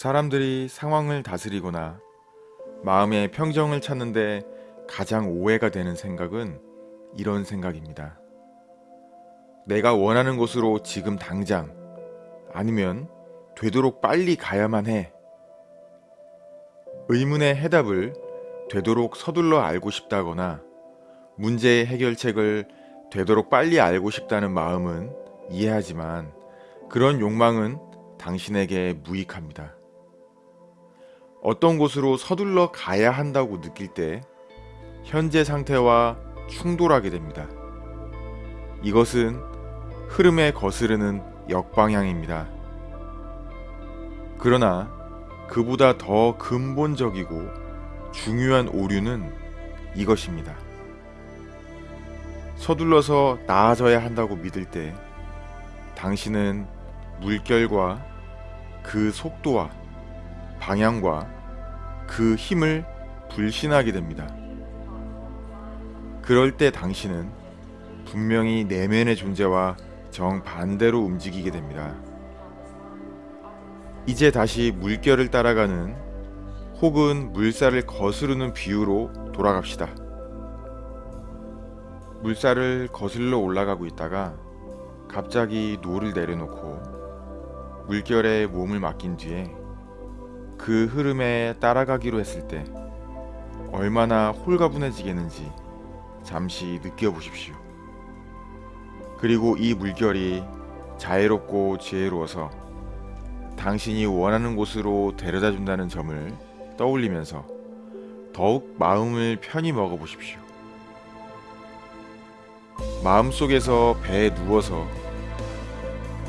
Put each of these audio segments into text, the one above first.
사람들이 상황을 다스리거나 마음의 평정을 찾는데 가장 오해가 되는 생각은 이런 생각입니다. 내가 원하는 곳으로 지금 당장 아니면 되도록 빨리 가야만 해. 의문의 해답을 되도록 서둘러 알고 싶다거나 문제의 해결책을 되도록 빨리 알고 싶다는 마음은 이해하지만 그런 욕망은 당신에게 무익합니다. 어떤 곳으로 서둘러 가야 한다고 느낄 때 현재 상태와 충돌하게 됩니다. 이것은 흐름에 거스르는 역방향입니다. 그러나 그보다 더 근본적이고 중요한 오류는 이것입니다. 서둘러서 나아져야 한다고 믿을 때 당신은 물결과 그 속도와 방향과 그 힘을 불신하게 됩니다. 그럴 때 당신은 분명히 내면의 존재와 정반대로 움직이게 됩니다. 이제 다시 물결을 따라가는 혹은 물살을 거스르는 비유로 돌아갑시다. 물살을 거슬러 올라가고 있다가 갑자기 노를 내려놓고 물결에 몸을 맡긴 뒤에 그 흐름에 따라가기로 했을 때 얼마나 홀가분해지겠는지 잠시 느껴보십시오. 그리고 이 물결이 자애롭고 지혜로워서 당신이 원하는 곳으로 데려다 준다는 점을 떠올리면서 더욱 마음을 편히 먹어보십시오. 마음속에서 배에 누워서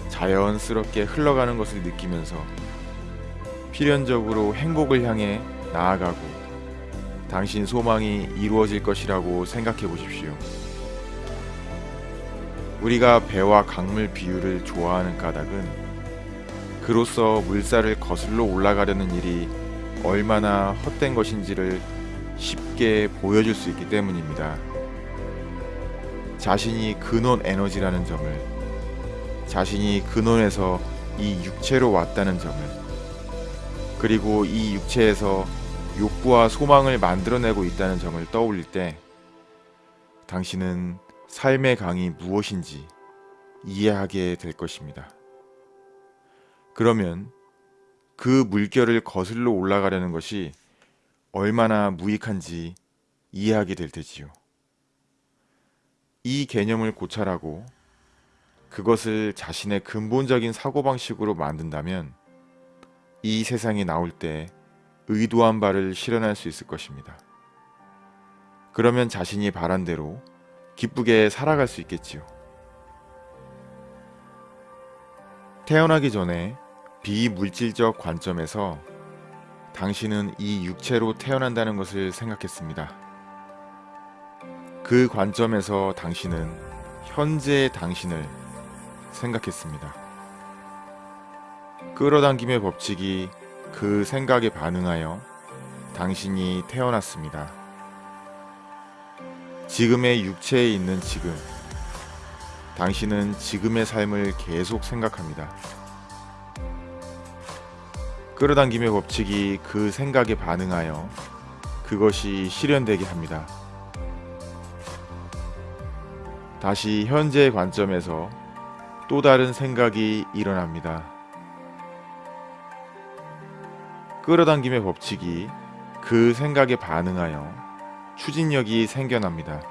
자연스럽게 흘러가는 것을 느끼면서 필연적으로 행복을 향해 나아가고 당신 소망이 이루어질 것이라고 생각해 보십시오. 우리가 배와 강물 비유를 좋아하는 까닭은 그로써 물살을 거슬러 올라가려는 일이 얼마나 헛된 것인지를 쉽게 보여줄 수 있기 때문입니다. 자신이 근원 에너지라는 점을 자신이 근원에서 이 육체로 왔다는 점을 그리고 이 육체에서 욕구와 소망을 만들어내고 있다는 점을 떠올릴 때 당신은 삶의 강이 무엇인지 이해하게 될 것입니다. 그러면 그 물결을 거슬러 올라가려는 것이 얼마나 무익한지 이해하게 될 테지요. 이 개념을 고찰하고 그것을 자신의 근본적인 사고방식으로 만든다면 이 세상에 나올 때 의도한 바를 실현할 수 있을 것입니다. 그러면 자신이 바란 대로 기쁘게 살아갈 수 있겠지요. 태어나기 전에 비물질적 관점에서 당신은 이 육체로 태어난다는 것을 생각했습니다. 그 관점에서 당신은 현재의 당신을 생각했습니다. 끌어당김의 법칙이 그 생각에 반응하여 당신이 태어났습니다. 지금의 육체에 있는 지금, 당신은 지금의 삶을 계속 생각합니다. 끌어당김의 법칙이 그 생각에 반응하여 그것이 실현되게 합니다. 다시 현재의 관점에서 또 다른 생각이 일어납니다. 끌어당김의 법칙이 그 생각에 반응하여 추진력이 생겨납니다.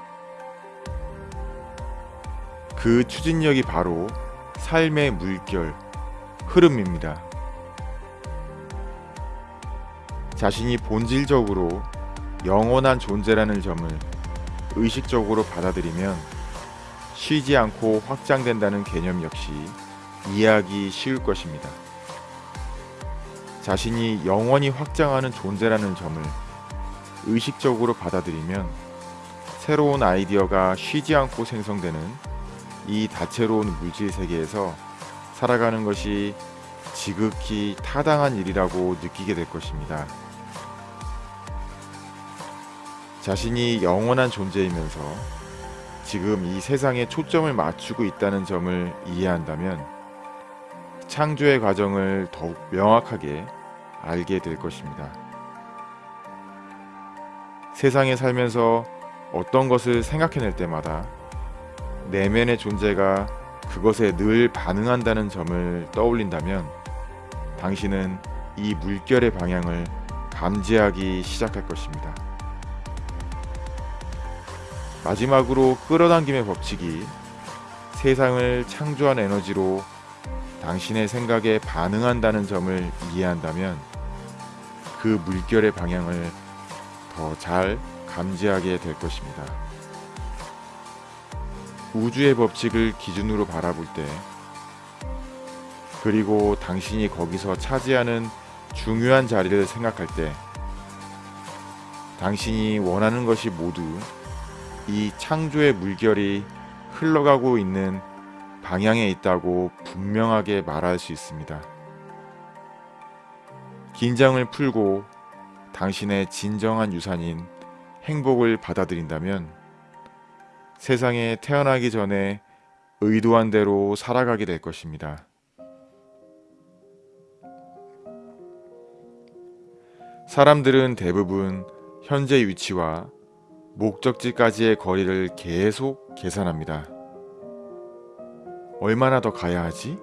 그 추진력이 바로 삶의 물결, 흐름입니다. 자신이 본질적으로 영원한 존재라는 점을 의식적으로 받아들이면 쉬지 않고 확장된다는 개념 역시 이해하기 쉬울 것입니다. 자신이 영원히 확장하는 존재라는 점을 의식적으로 받아들이면 새로운 아이디어가 쉬지 않고 생성되는 이 다채로운 물질 세계에서 살아가는 것이 지극히 타당한 일이라고 느끼게 될 것입니다. 자신이 영원한 존재이면서 지금 이 세상에 초점을 맞추고 있다는 점을 이해한다면 창조의 과정을 더욱 명확하게 알게 될 것입니다. 세상에 살면서 어떤 것을 생각해낼 때마다 내면의 존재가 그것에 늘 반응한다는 점을 떠올린다면 당신은 이 물결의 방향을 감지하기 시작할 것입니다. 마지막으로 끌어당김의 법칙이 세상을 창조한 에너지로 당신의 생각에 반응한다는 점을 이해한다면 그 물결의 방향을 더 잘 감지하게 될 것입니다. 우주의 법칙을 기준으로 바라볼 때 그리고 당신이 거기서 차지하는 중요한 자리를 생각할 때 당신이 원하는 것이 모두 이 창조의 물결이 흘러가고 있는 방향에 있다고 분명하게 말할 수 있습니다. 긴장을 풀고 당신의 진정한 유산인 행복을 받아들인다면 세상에 태어나기 전에 의도한 대로 살아가게 될 것입니다. 사람들은 대부분 현재 위치와 목적지까지의 거리를 계속 계산합니다. 얼마나 더 가야 하지?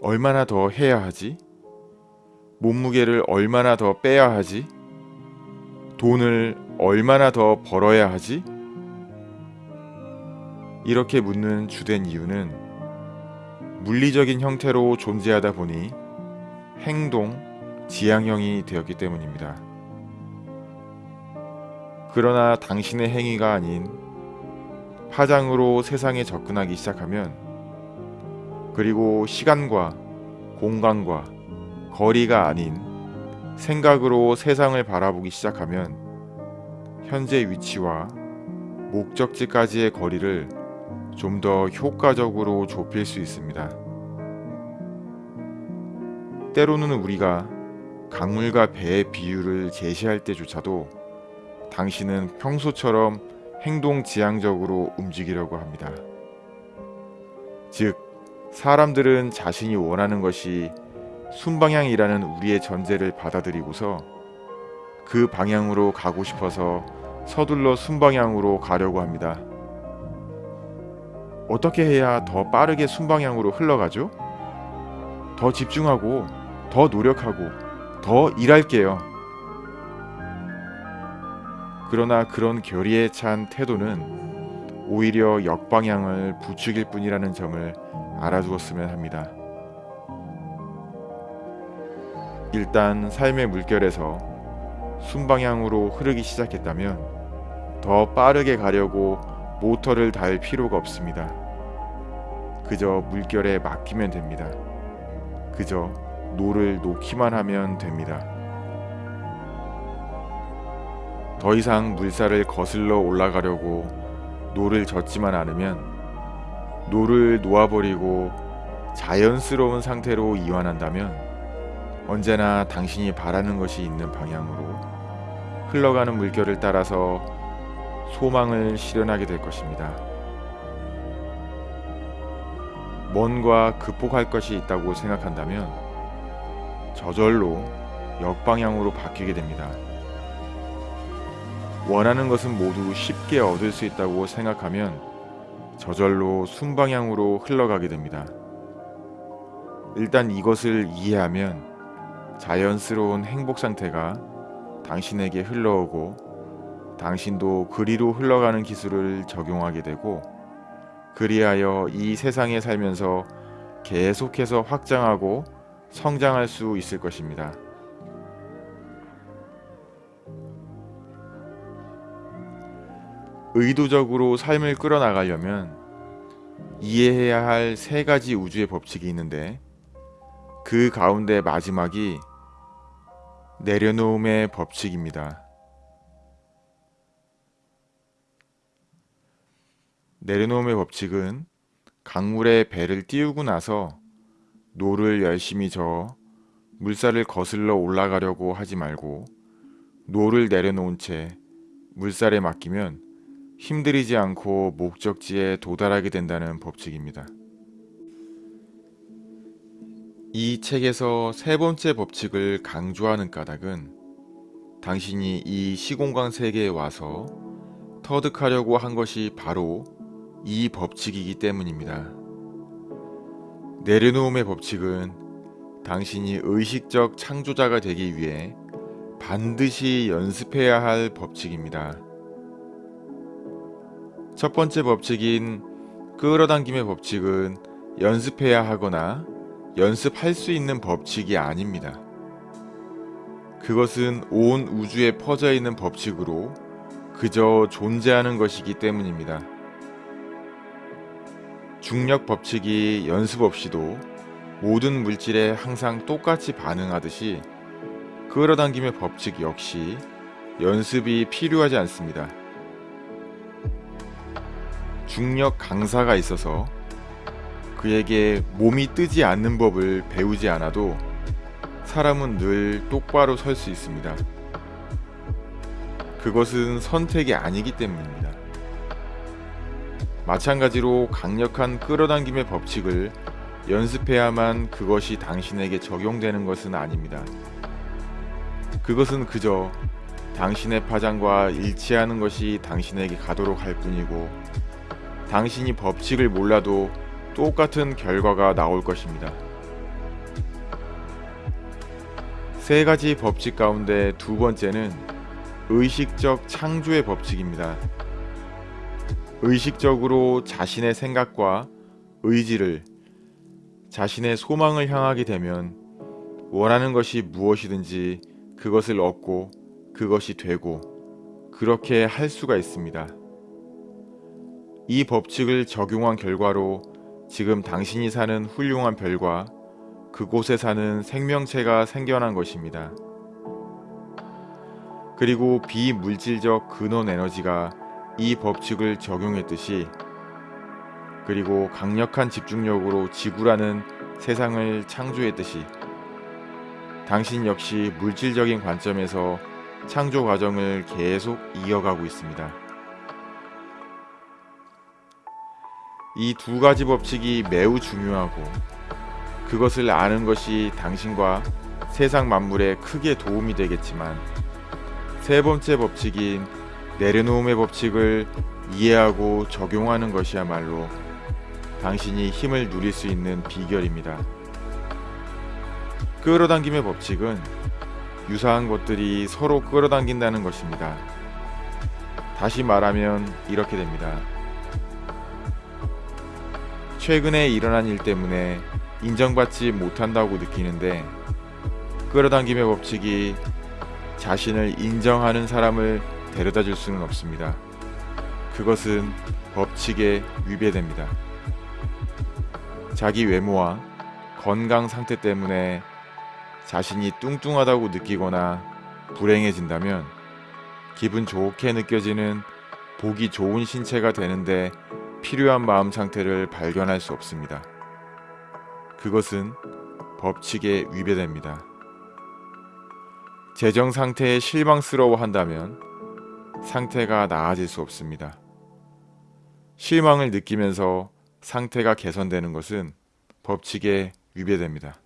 얼마나 더 해야 하지? 몸무게를 얼마나 더 빼야 하지? 돈을 얼마나 더 벌어야 하지? 이렇게 묻는 주된 이유는 물리적인 형태로 존재하다 보니 행동, 지향형이 되었기 때문입니다. 그러나 당신의 행위가 아닌 파장으로 세상에 접근하기 시작하면 그리고 시간과 공간과 거리가 아닌 생각으로 세상을 바라보기 시작하면 현재 위치와 목적지까지의 거리를 좀 더 효과적으로 좁힐 수 있습니다. 때로는 우리가 강물과 배의 비유를 제시할 때조차도 당신은 평소처럼 행동 지향적으로 움직이려고 합니다. 즉, 사람들은 자신이 원하는 것이 순방향이라는 우리의 전제를 받아들이고서 그 방향으로 가고 싶어서 서둘러 순방향으로 가려고 합니다. 어떻게 해야 더 빠르게 순방향으로 흘러가죠? 더 집중하고, 더 노력하고, 더 일할게요. 그러나 그런 결의에 찬 태도는 오히려 역방향을 부추길 뿐이라는 점을 알아두었으면 합니다. 일단 삶의 물결에서 순방향으로 흐르기 시작했다면 더 빠르게 가려고 모터를 달 필요가 없습니다. 그저 물결에 맡기면 됩니다. 그저 노를 놓기만 하면 됩니다. 더 이상 물살을 거슬러 올라가려고 노를 젓지만 않으면 노를 놓아버리고 자연스러운 상태로 이완한다면 언제나 당신이 바라는 것이 있는 방향으로 흘러가는 물결을 따라서 소망을 실현하게 될 것입니다. 뭔가 극복할 것이 있다고 생각한다면 저절로 역방향으로 바뀌게 됩니다. 원하는 것은 모두 쉽게 얻을 수 있다고 생각하면 저절로 순방향으로 흘러가게 됩니다. 일단 이것을 이해하면 자연스러운 행복 상태가 당신에게 흘러오고 당신도 그리로 흘러가는 기술을 적용하게 되고 그리하여 이 세상에 살면서 계속해서 확장하고 성장할 수 있을 것입니다. 의도적으로 삶을 끌어나가려면 이해해야 할 세 가지 우주의 법칙이 있는데 그 가운데 마지막이 내려놓음의 법칙입니다. 내려놓음의 법칙은 강물에 배를 띄우고 나서 노를 열심히 저어 물살을 거슬러 올라가려고 하지 말고 노를 내려놓은 채 물살에 맡기면 힘들이지 않고 목적지에 도달하게 된다는 법칙입니다. 이 책에서 세 번째 법칙을 강조하는 까닭은 당신이 이 시공간 세계에 와서 터득하려고 한 것이 바로 이 법칙이기 때문입니다. 내려놓음의 법칙은 당신이 의식적 창조자가 되기 위해 반드시 연습해야 할 법칙입니다. 첫 번째 법칙인 끌어당김의 법칙은 연습해야 하거나 연습할 수 있는 법칙이 아닙니다. 그것은 온 우주에 퍼져 있는 법칙으로 그저 존재하는 것이기 때문입니다. 중력 법칙이 연습 없이도 모든 물질에 항상 똑같이 반응하듯이 끌어당김의 법칙 역시 연습이 필요하지 않습니다. 중력 강사가 있어서 그에게 몸이 뜨지 않는 법을 배우지 않아도 사람은 늘 똑바로 설 수 있습니다. 그것은 선택이 아니기 때문입니다. 마찬가지로 강력한 끌어당김의 법칙을 연습해야만 그것이 당신에게 적용되는 것은 아닙니다. 그것은 그저 당신의 파장과 일치하는 것이 당신에게 가도록 할 뿐이고 당신이 법칙을 몰라도 똑같은 결과가 나올 것입니다. 세 가지 법칙 가운데 두 번째는 의식적 창조의 법칙입니다. 의식적으로 자신의 생각과 의지를 자신의 소망을 향하게 되면 원하는 것이 무엇이든지 그것을 얻고 그것이 되고 그렇게 할 수가 있습니다. 이 법칙을 적용한 결과로 지금 당신이 사는 훌륭한 별과 그곳에 사는 생명체가 생겨난 것입니다. 그리고 비물질적 근원 에너지가 이 법칙을 적용했듯이 그리고 강력한 집중력으로 지구라는 세상을 창조했듯이 당신 역시 물질적인 관점에서 창조 과정을 계속 이어가고 있습니다. 이 두 가지 법칙이 매우 중요하고 그것을 아는 것이 당신과 세상 만물에 크게 도움이 되겠지만 세 번째 법칙인 내려놓음의 법칙을 이해하고 적용하는 것이야말로 당신이 힘을 누릴 수 있는 비결입니다. 끌어당김의 법칙은 유사한 것들이 서로 끌어당긴다는 것입니다. 다시 말하면 이렇게 됩니다. 최근에 일어난 일 때문에 인정받지 못한다고 느끼는데 끌어당김의 법칙이 자신을 인정하는 사람을 데려다 줄 수는 없습니다. 그것은 법칙에 위배됩니다. 자기 외모와 건강 상태 때문에 자신이 뚱뚱하다고 느끼거나 불행해진다면 기분 좋게 느껴지는 보기 좋은 신체가 되는데 필요한 마음 상태를 발견할 수 없습니다. 그것은 법칙에 위배됩니다. 재정 상태에 실망스러워 한다면 상태가 나아질 수 없습니다. 실망을 느끼면서 상태가 개선되는 것은 법칙에 위배됩니다.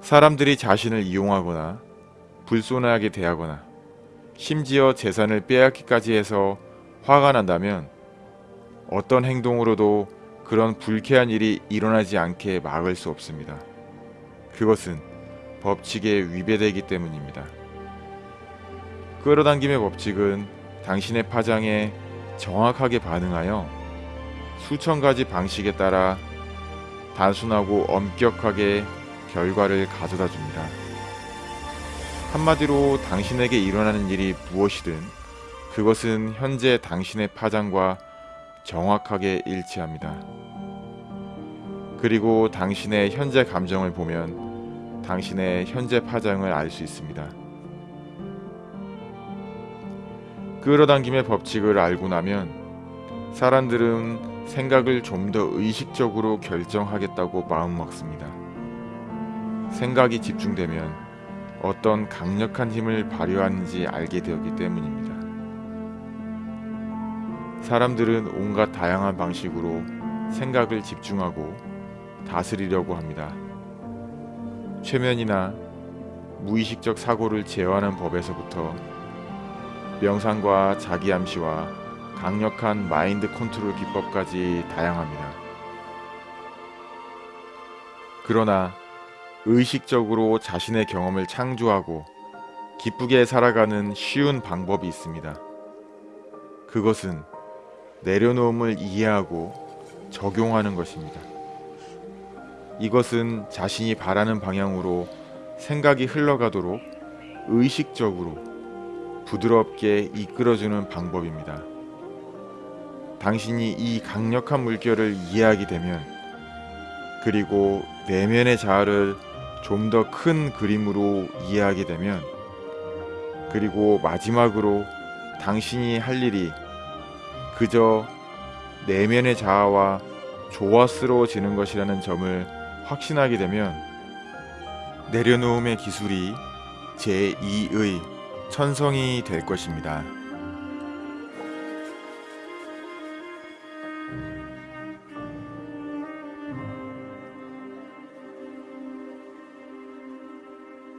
사람들이 자신을 이용하거나 불손하게 대하거나 심지어 재산을 빼앗기까지 해서 화가 난다면 어떤 행동으로도 그런 불쾌한 일이 일어나지 않게 막을 수 없습니다. 그것은 법칙에 위배되기 때문입니다. 끌어당김의 법칙은 당신의 파장에 정확하게 반응하여 수천 가지 방식에 따라 단순하고 엄격하게 결과를 가져다 줍니다. 한마디로 당신에게 일어나는 일이 무엇이든 그것은 현재 당신의 파장과 정확하게 일치합니다. 그리고 당신의 현재 감정을 보면 당신의 현재 파장을 알 수 있습니다. 끌어당김의 법칙을 알고 나면 사람들은 생각을 좀 더 의식적으로 결정하겠다고 마음먹습니다. 생각이 집중되면 어떤 강력한 힘을 발휘하는지 알게 되었기 때문입니다. 사람들은 온갖 다양한 방식으로 생각을 집중하고 다스리려고 합니다. 최면이나 무의식적 사고를 제어하는 법에서부터 명상과 자기 암시와 강력한 마인드 컨트롤 기법까지 다양합니다. 그러나 의식적으로 자신의 경험을 창조하고 기쁘게 살아가는 쉬운 방법이 있습니다. 그것은 내려놓음을 이해하고 적용하는 것입니다. 이것은 자신이 바라는 방향으로 생각이 흘러가도록 의식적으로 부드럽게 이끌어주는 방법입니다. 당신이 이 강력한 물결을 이해하게 되면 그리고 내면의 자아를 좀 더 큰 그림으로 이해하게 되면 그리고 마지막으로 당신이 할 일이 그저 내면의 자아와 조화스러워지는 것이라는 점을 확신하게 되면 내려놓음의 기술이 제2의 천성이 될 것입니다.